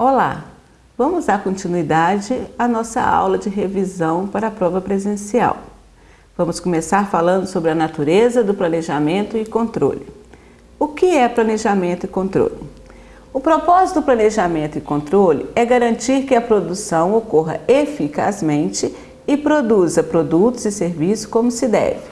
Olá, vamos dar continuidade à nossa aula de revisão para a prova presencial. Vamos começar falando sobre a natureza do planejamento e controle. O que é planejamento e controle? O propósito do planejamento e controle é garantir que a produção ocorra eficazmente e produza produtos e serviços como se deve.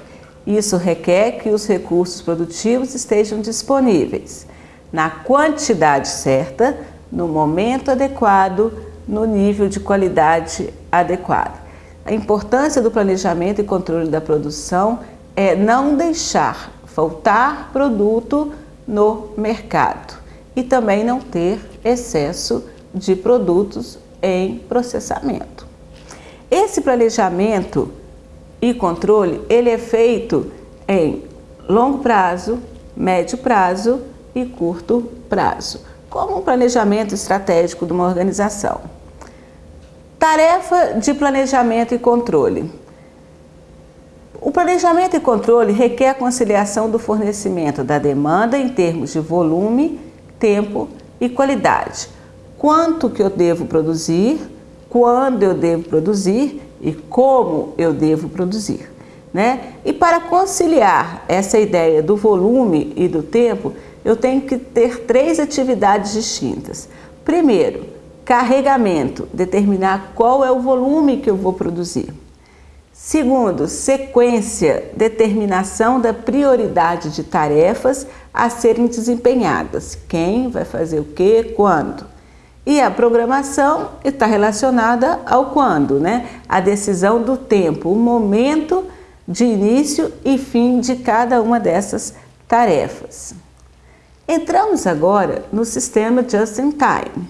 Isso requer que os recursos produtivos estejam disponíveis na quantidade certa, no momento adequado, no nível de qualidade adequado. A importância do planejamento e controle da produção é não deixar faltar produto no mercado e também não ter excesso de produtos em processamento. Esse planejamento e controle, ele é feito em longo prazo, médio prazo e curto prazo como um planejamento estratégico de uma organização. Tarefa de planejamento e controle. O planejamento e controle requer a conciliação do fornecimento da demanda em termos de volume, tempo e qualidade. Quanto que eu devo produzir, quando eu devo produzir e como eu devo produzir. Né? E para conciliar essa ideia do volume e do tempo, eu tenho que ter três atividades distintas. Primeiro, carregamento, determinar qual é o volume que eu vou produzir. Segundo, sequência, determinação da prioridade de tarefas a serem desempenhadas. Quem vai fazer o que, quando. E a programação está relacionada ao quando, né? A decisão do tempo, o momento de início e fim de cada uma dessas tarefas. Entramos agora no sistema Just-in-Time.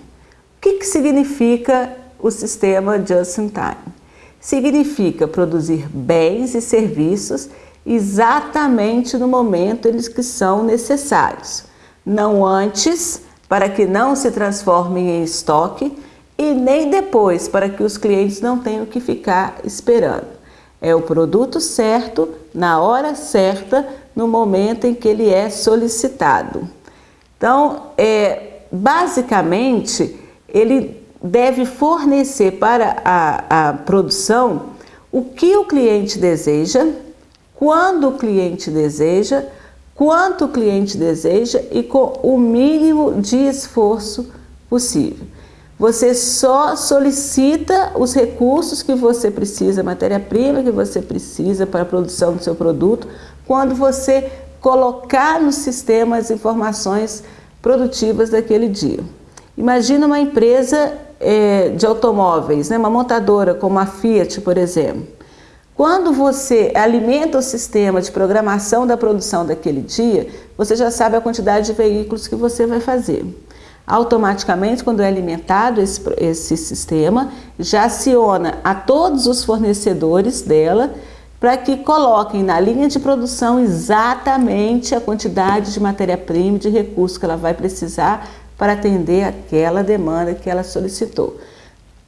O que, que significa o sistema Just-in-Time? Significa produzir bens e serviços exatamente no momento eles que são necessários, não antes, para que não se transformem em estoque, e nem depois, para que os clientes não tenham que ficar esperando. É o produto certo, na hora certa, no momento em que ele é solicitado. Então, é, basicamente, ele deve fornecer para a, a produção o que o cliente deseja, quando o cliente deseja, quanto o cliente deseja e com o mínimo de esforço possível. Você só solicita os recursos que você precisa, matéria-prima que você precisa para a produção do seu produto, quando você colocar no sistema as informações produtivas daquele dia. Imagina uma empresa é, de automóveis, né, uma montadora como a Fiat, por exemplo. Quando você alimenta o sistema de programação da produção daquele dia, você já sabe a quantidade de veículos que você vai fazer. Automaticamente, quando é alimentado esse, esse sistema, já aciona a todos os fornecedores dela para que coloquem na linha de produção exatamente a quantidade de matéria-prima, de recursos que ela vai precisar para atender aquela demanda que ela solicitou.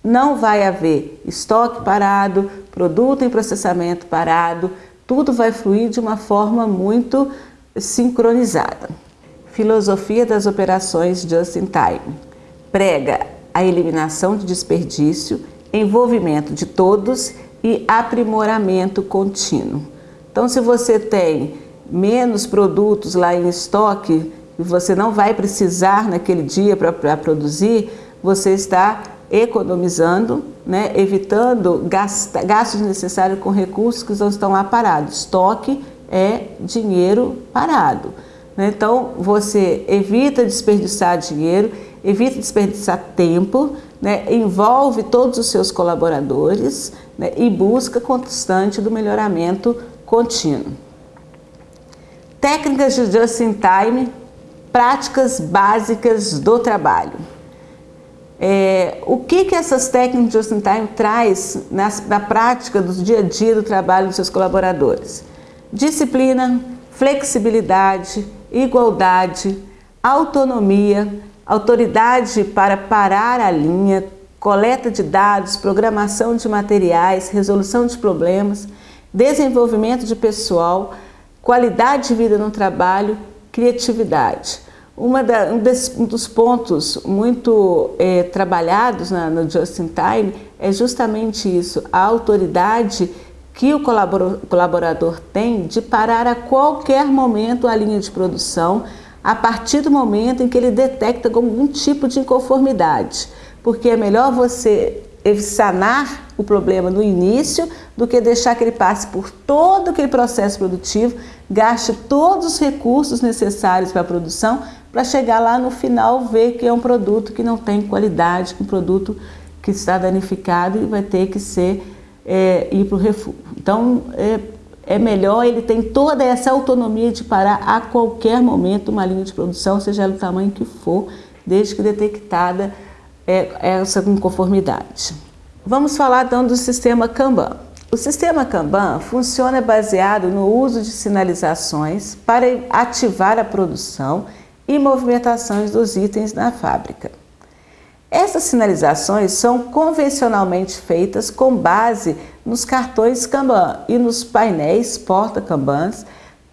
Não vai haver estoque parado, produto em processamento parado, tudo vai fluir de uma forma muito sincronizada. Filosofia das operações just-in-time. Prega a eliminação de desperdício, envolvimento de todos e aprimoramento contínuo. Então, se você tem menos produtos lá em estoque e você não vai precisar naquele dia para produzir, você está economizando, né, evitando gastos necessários com recursos que não estão lá parados. Estoque é dinheiro parado. Né? Então, você evita desperdiçar dinheiro, evita desperdiçar tempo, né? envolve todos os seus colaboradores né? e busca constante do melhoramento contínuo. Técnicas de just-in-time, práticas básicas do trabalho. É, o que, que essas técnicas de just-in-time traz na, na prática do dia a dia do trabalho dos seus colaboradores? Disciplina, flexibilidade, igualdade, autonomia, autoridade para parar a linha, coleta de dados, programação de materiais, resolução de problemas, desenvolvimento de pessoal, qualidade de vida no trabalho, criatividade. Da, um, des, um, dos pontos muito é, trabalhados na, no Just in Time é justamente isso, a autoridade que o colaborador tem de parar a qualquer momento a linha de produção a partir do momento em que ele detecta algum tipo de inconformidade, porque é melhor você sanar o problema no início do que deixar que ele passe por todo aquele processo produtivo, gaste todos os recursos necessários para a produção, para chegar lá no final ver que é um produto que não tem qualidade, um produto que está danificado e vai ter que ser é, ir para o refúgio. Então, é, é melhor, ele tem toda essa autonomia de parar a qualquer momento uma linha de produção, seja ela do tamanho que for, desde que detectada é, essa inconformidade. Vamos falar então do sistema Kanban. O sistema Kanban funciona baseado no uso de sinalizações para ativar a produção e movimentações dos itens na fábrica. Essas sinalizações são convencionalmente feitas com base nos cartões Kanban e nos painéis porta-Kanbans,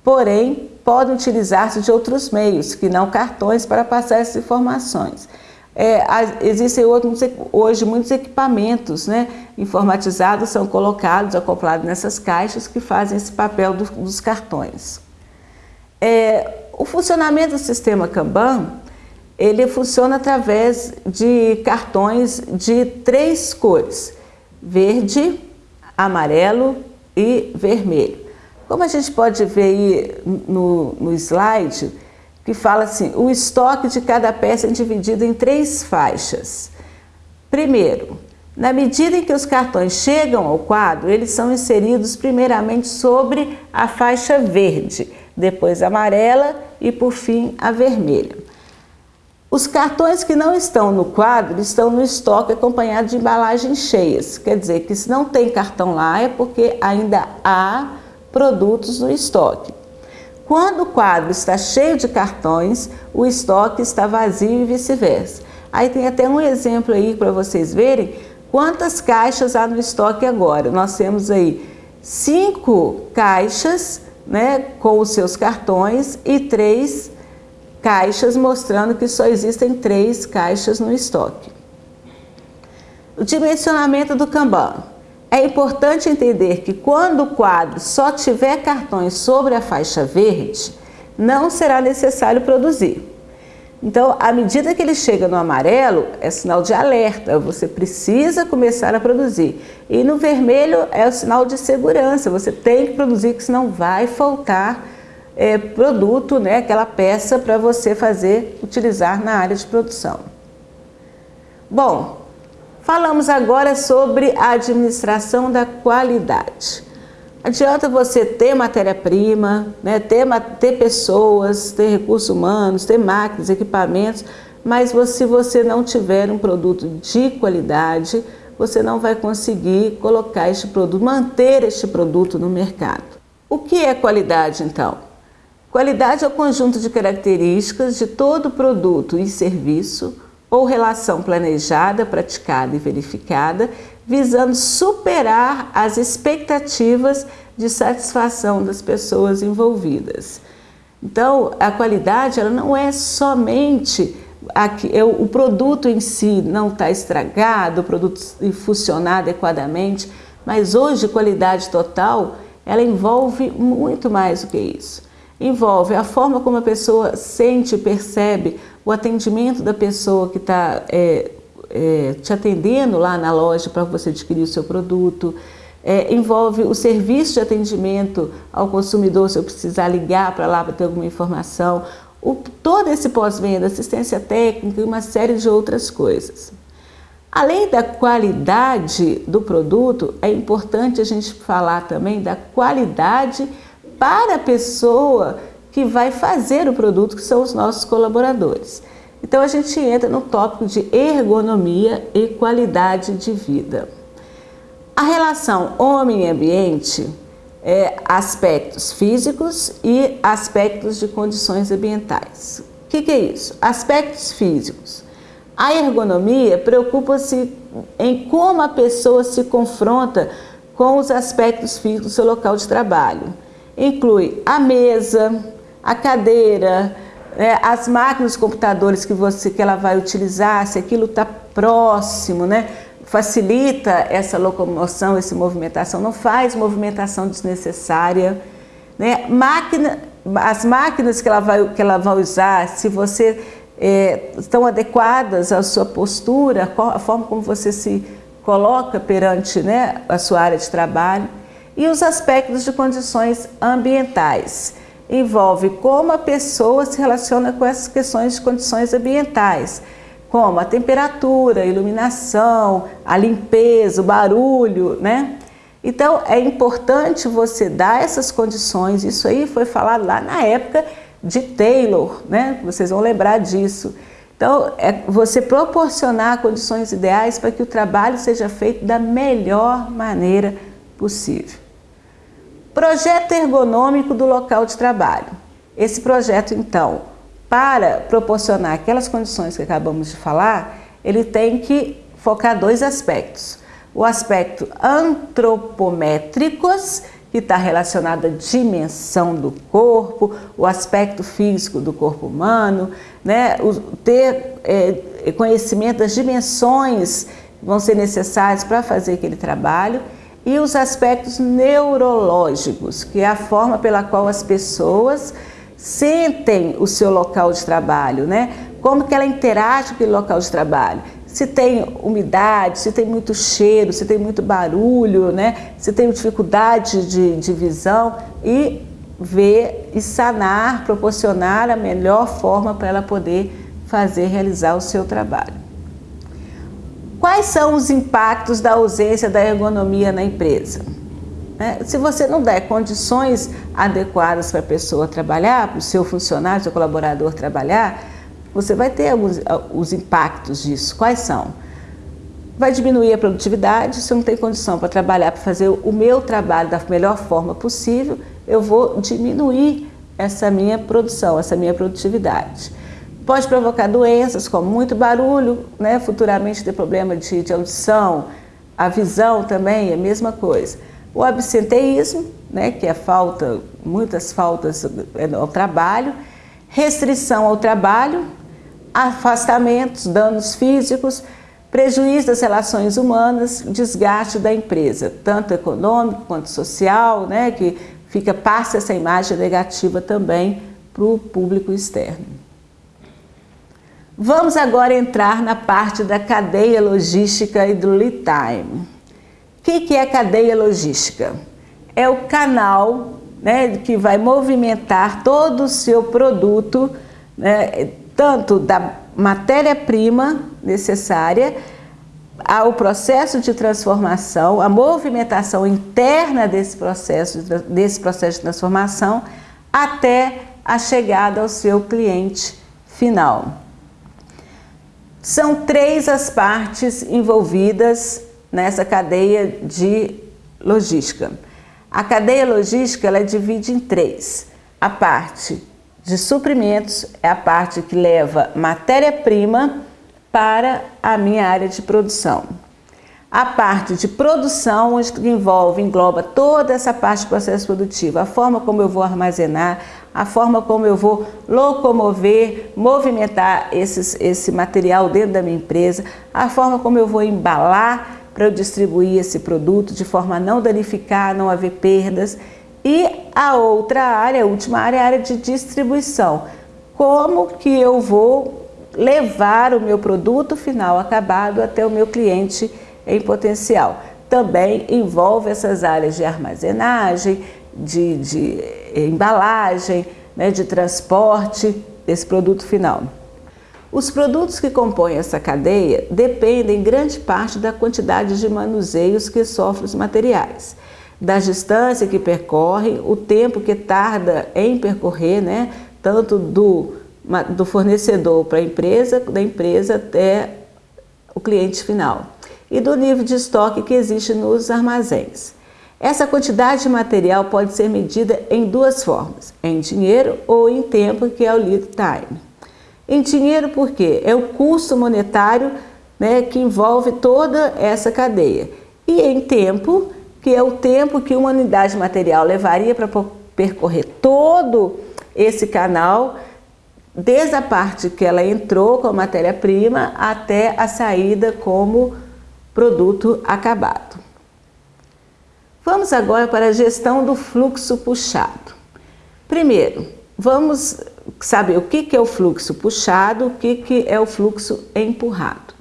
porém podem utilizar-se de outros meios que não cartões para passar essas informações. É, existem outros, hoje muitos equipamentos né, informatizados são colocados, acoplados nessas caixas que fazem esse papel do, dos cartões. É, o funcionamento do sistema Kanban ele funciona através de cartões de três cores, verde, amarelo e vermelho. Como a gente pode ver aí no, no slide, que fala assim, o estoque de cada peça é dividido em três faixas. Primeiro, na medida em que os cartões chegam ao quadro, eles são inseridos primeiramente sobre a faixa verde, depois a amarela e por fim a vermelha. Os cartões que não estão no quadro estão no estoque acompanhado de embalagens cheias. Quer dizer que se não tem cartão lá é porque ainda há produtos no estoque. Quando o quadro está cheio de cartões, o estoque está vazio e vice-versa. Aí tem até um exemplo aí para vocês verem quantas caixas há no estoque agora. Nós temos aí cinco caixas né, com os seus cartões e três caixas, mostrando que só existem três caixas no estoque. O dimensionamento do Kanban. É importante entender que quando o quadro só tiver cartões sobre a faixa verde, não será necessário produzir. Então, à medida que ele chega no amarelo, é sinal de alerta, você precisa começar a produzir. E no vermelho é o sinal de segurança, você tem que produzir, que senão vai faltar é, produto, né, aquela peça para você fazer, utilizar na área de produção. Bom, falamos agora sobre a administração da qualidade. Adianta você ter matéria-prima, né, ter, ter pessoas, ter recursos humanos, ter máquinas, equipamentos, mas se você não tiver um produto de qualidade, você não vai conseguir colocar este produto, manter este produto no mercado. O que é qualidade então? Qualidade é o conjunto de características de todo produto e serviço ou relação planejada, praticada e verificada, visando superar as expectativas de satisfação das pessoas envolvidas. Então, a qualidade ela não é somente aqui, é o produto em si não está estragado, o produto funcionar adequadamente, mas hoje qualidade total ela envolve muito mais do que isso envolve a forma como a pessoa sente, percebe, o atendimento da pessoa que está é, é, te atendendo lá na loja para você adquirir o seu produto, é, envolve o serviço de atendimento ao consumidor, se eu precisar ligar para lá para ter alguma informação, o, todo esse pós-venda, assistência técnica e uma série de outras coisas. Além da qualidade do produto, é importante a gente falar também da qualidade para a pessoa que vai fazer o produto, que são os nossos colaboradores. Então a gente entra no tópico de ergonomia e qualidade de vida. A relação homem ambiente é aspectos físicos e aspectos de condições ambientais. O que, que é isso? Aspectos físicos. A ergonomia preocupa-se em como a pessoa se confronta com os aspectos físicos do seu local de trabalho inclui a mesa, a cadeira, é, as máquinas, computadores que, você, que ela vai utilizar, se aquilo está próximo, né? facilita essa locomoção, essa movimentação, não faz movimentação desnecessária. Né? Máquina, as máquinas que ela vai, que ela vai usar, se você é, estão adequadas à sua postura, a forma como você se coloca perante né, a sua área de trabalho, e os aspectos de condições ambientais. Envolve como a pessoa se relaciona com essas questões de condições ambientais, como a temperatura, a iluminação, a limpeza, o barulho, né? Então é importante você dar essas condições, isso aí foi falado lá na época de Taylor, né? Vocês vão lembrar disso. Então, é você proporcionar condições ideais para que o trabalho seja feito da melhor maneira possível. Projeto ergonômico do local de trabalho. Esse projeto, então, para proporcionar aquelas condições que acabamos de falar, ele tem que focar dois aspectos. O aspecto antropométricos, que está relacionado à dimensão do corpo, o aspecto físico do corpo humano, né? o, ter é, conhecimento das dimensões que vão ser necessárias para fazer aquele trabalho, e os aspectos neurológicos, que é a forma pela qual as pessoas sentem o seu local de trabalho, né? Como que ela interage com aquele local de trabalho. Se tem umidade, se tem muito cheiro, se tem muito barulho, né? Se tem dificuldade de, de visão e ver e sanar, proporcionar a melhor forma para ela poder fazer, realizar o seu trabalho. Quais são os impactos da ausência da ergonomia na empresa? É, se você não der condições adequadas para a pessoa trabalhar, para o seu funcionário, seu colaborador trabalhar, você vai ter alguns, os impactos disso. Quais são? Vai diminuir a produtividade, se eu não tenho condição para trabalhar, para fazer o meu trabalho da melhor forma possível, eu vou diminuir essa minha produção, essa minha produtividade. Pode provocar doenças como muito barulho, né? futuramente ter problema de, de audição, a visão também é a mesma coisa. O absenteísmo, né? que é falta, muitas faltas ao trabalho, restrição ao trabalho, afastamentos, danos físicos, prejuízo das relações humanas, desgaste da empresa, tanto econômico quanto social, né? que fica, passa essa imagem negativa também para o público externo. Vamos agora entrar na parte da cadeia logística e do lead time. O que, que é cadeia logística? É o canal né, que vai movimentar todo o seu produto, né, tanto da matéria-prima necessária, ao processo de transformação, a movimentação interna desse processo, desse processo de transformação, até a chegada ao seu cliente final. São três as partes envolvidas nessa cadeia de logística. A cadeia logística ela divide em três. A parte de suprimentos é a parte que leva matéria-prima para a minha área de produção. A parte de produção, onde envolve, engloba toda essa parte do processo produtivo, a forma como eu vou armazenar, a forma como eu vou locomover, movimentar esses, esse material dentro da minha empresa, a forma como eu vou embalar para eu distribuir esse produto de forma a não danificar, não haver perdas. E a outra área, a última área, é a área de distribuição. Como que eu vou levar o meu produto final acabado até o meu cliente em potencial. Também envolve essas áreas de armazenagem, de, de embalagem, né, de transporte desse produto final. Os produtos que compõem essa cadeia dependem em grande parte da quantidade de manuseios que sofrem os materiais, da distância que percorrem, o tempo que tarda em percorrer, né, tanto do, do fornecedor para a empresa, da empresa até o cliente final, e do nível de estoque que existe nos armazéns. Essa quantidade de material pode ser medida em duas formas, em dinheiro ou em tempo, que é o lead time. Em dinheiro porque é o custo monetário né, que envolve toda essa cadeia. E em tempo, que é o tempo que uma unidade de material levaria para percorrer todo esse canal desde a parte que ela entrou com a matéria-prima até a saída como produto acabado. Vamos agora para a gestão do fluxo puxado. Primeiro, vamos saber o que é o fluxo puxado, o que é o fluxo empurrado.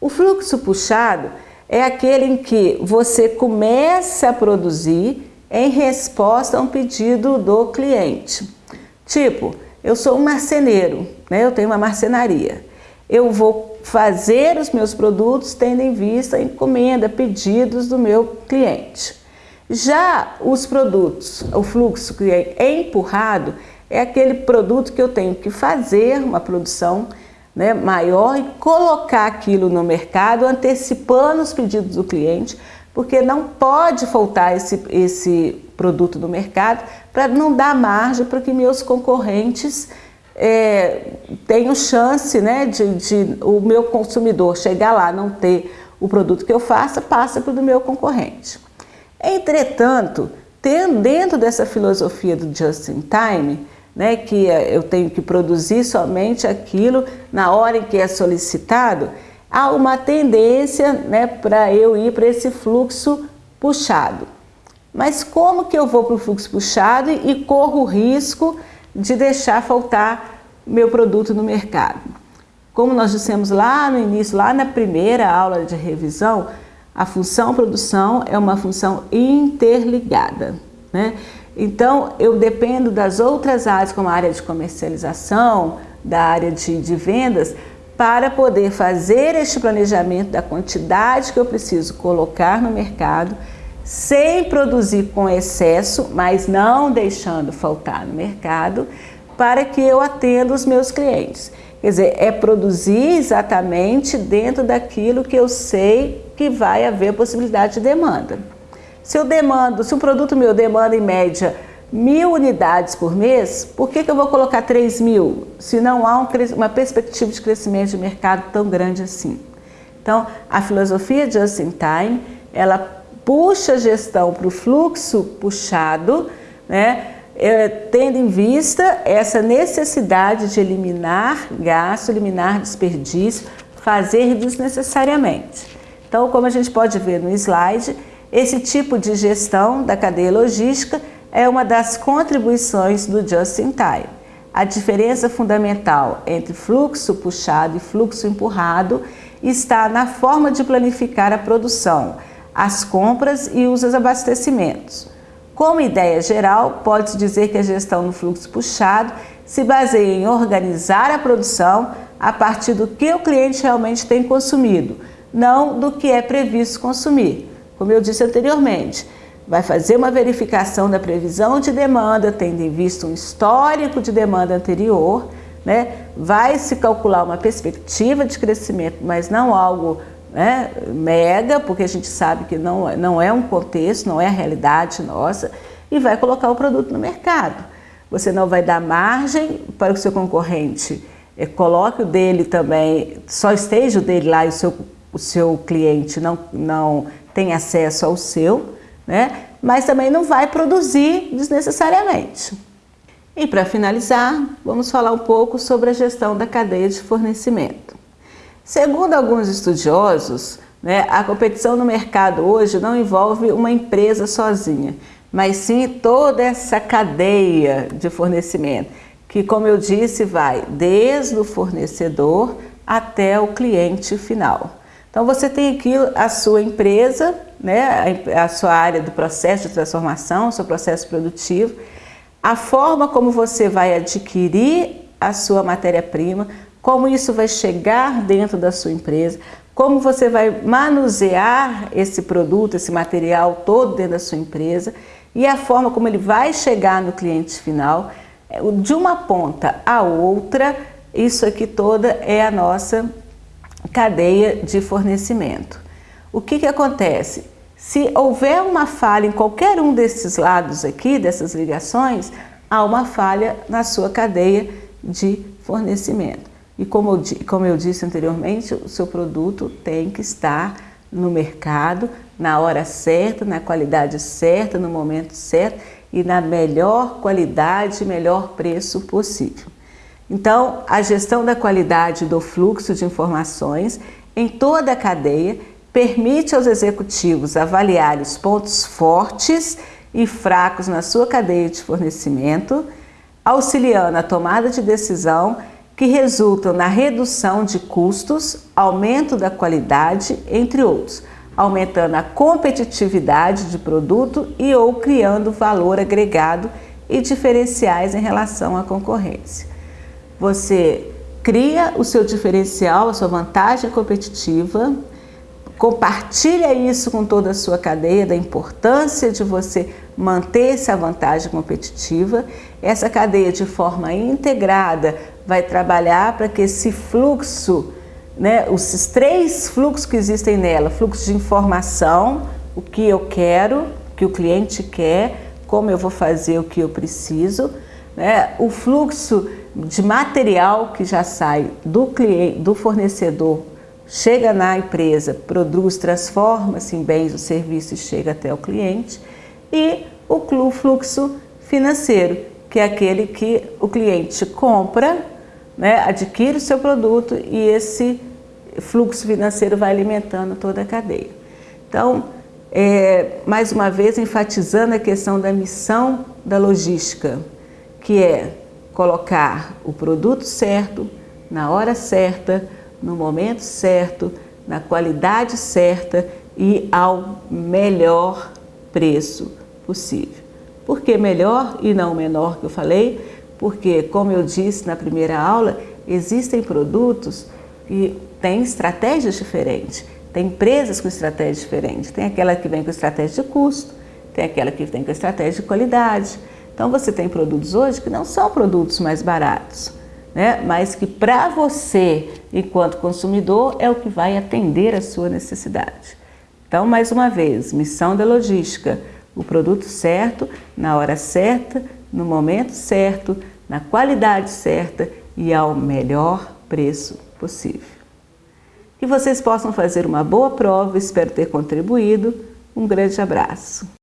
O fluxo puxado é aquele em que você começa a produzir em resposta a um pedido do cliente. Tipo, eu sou um marceneiro, né? eu tenho uma marcenaria. Eu vou fazer os meus produtos tendo em vista a encomenda, pedidos do meu cliente. Já os produtos, o fluxo que é empurrado, é aquele produto que eu tenho que fazer uma produção né, maior e colocar aquilo no mercado, antecipando os pedidos do cliente, porque não pode faltar esse, esse produto no mercado para não dar margem para que meus concorrentes é, tenham chance né, de, de o meu consumidor chegar lá não ter o produto que eu faça, passa para o meu concorrente. Entretanto, tendo dentro dessa filosofia do just in time, né, que eu tenho que produzir somente aquilo na hora em que é solicitado, há uma tendência né, para eu ir para esse fluxo puxado. Mas como que eu vou para o fluxo puxado e corro o risco de deixar faltar meu produto no mercado? Como nós dissemos lá no início, lá na primeira aula de revisão, a função produção é uma função interligada. Né? Então, eu dependo das outras áreas, como a área de comercialização, da área de, de vendas, para poder fazer este planejamento da quantidade que eu preciso colocar no mercado, sem produzir com excesso, mas não deixando faltar no mercado, para que eu atenda os meus clientes. Quer dizer, é produzir exatamente dentro daquilo que eu sei que vai haver possibilidade de demanda. Se eu demando, se um produto meu demanda em média mil unidades por mês, por que, que eu vou colocar 3 mil, se não há um, uma perspectiva de crescimento de mercado tão grande assim? Então, a filosofia Just in Time, ela puxa a gestão para o fluxo puxado, né, é, tendo em vista essa necessidade de eliminar gasto, eliminar desperdício, fazer desnecessariamente. Então, como a gente pode ver no slide, esse tipo de gestão da cadeia logística é uma das contribuições do Just in Time. A diferença fundamental entre fluxo puxado e fluxo empurrado está na forma de planificar a produção, as compras e os abastecimentos. Como ideia geral, pode-se dizer que a gestão no fluxo puxado se baseia em organizar a produção a partir do que o cliente realmente tem consumido, não do que é previsto consumir como eu disse anteriormente, vai fazer uma verificação da previsão de demanda, tendo em vista um histórico de demanda anterior, né? vai se calcular uma perspectiva de crescimento, mas não algo né, mega, porque a gente sabe que não, não é um contexto, não é a realidade nossa, e vai colocar o produto no mercado. Você não vai dar margem para que o seu concorrente é, coloque o dele também, só esteja o dele lá e o seu, o seu cliente não, não tem acesso ao seu, né? mas também não vai produzir desnecessariamente. E para finalizar, vamos falar um pouco sobre a gestão da cadeia de fornecimento. Segundo alguns estudiosos, né, a competição no mercado hoje não envolve uma empresa sozinha, mas sim toda essa cadeia de fornecimento, que como eu disse, vai desde o fornecedor até o cliente final. Então você tem aqui a sua empresa, né, a sua área do processo de transformação, o seu processo produtivo, a forma como você vai adquirir a sua matéria-prima, como isso vai chegar dentro da sua empresa, como você vai manusear esse produto, esse material todo dentro da sua empresa e a forma como ele vai chegar no cliente final, de uma ponta a outra, isso aqui toda é a nossa cadeia de fornecimento. O que, que acontece? Se houver uma falha em qualquer um desses lados aqui, dessas ligações, há uma falha na sua cadeia de fornecimento. E como eu, como eu disse anteriormente, o seu produto tem que estar no mercado, na hora certa, na qualidade certa, no momento certo e na melhor qualidade e melhor preço possível. Então, a gestão da qualidade do fluxo de informações em toda a cadeia permite aos executivos avaliar os pontos fortes e fracos na sua cadeia de fornecimento, auxiliando a tomada de decisão que resultam na redução de custos, aumento da qualidade, entre outros, aumentando a competitividade de produto e ou criando valor agregado e diferenciais em relação à concorrência. Você cria o seu diferencial, a sua vantagem competitiva, compartilha isso com toda a sua cadeia, da importância de você manter essa vantagem competitiva. Essa cadeia de forma integrada vai trabalhar para que esse fluxo, né, os três fluxos que existem nela, fluxo de informação, o que eu quero, o que o cliente quer, como eu vou fazer o que eu preciso, né, o fluxo de material que já sai do, cliente, do fornecedor, chega na empresa, produz, transforma-se em bens ou serviços e chega até o cliente, e o fluxo financeiro, que é aquele que o cliente compra, né, adquire o seu produto e esse fluxo financeiro vai alimentando toda a cadeia. Então, é, mais uma vez, enfatizando a questão da missão da logística, que é colocar o produto certo, na hora certa, no momento certo, na qualidade certa e ao melhor preço possível. Por que melhor e não menor que eu falei? Porque, como eu disse na primeira aula, existem produtos que têm estratégias diferentes. Tem empresas com estratégias diferentes. Tem aquela que vem com estratégia de custo, tem aquela que vem com estratégia de qualidade, então você tem produtos hoje que não são produtos mais baratos, né? mas que para você, enquanto consumidor, é o que vai atender a sua necessidade. Então, mais uma vez, missão da logística, o produto certo, na hora certa, no momento certo, na qualidade certa e ao melhor preço possível. Que vocês possam fazer uma boa prova, espero ter contribuído. Um grande abraço.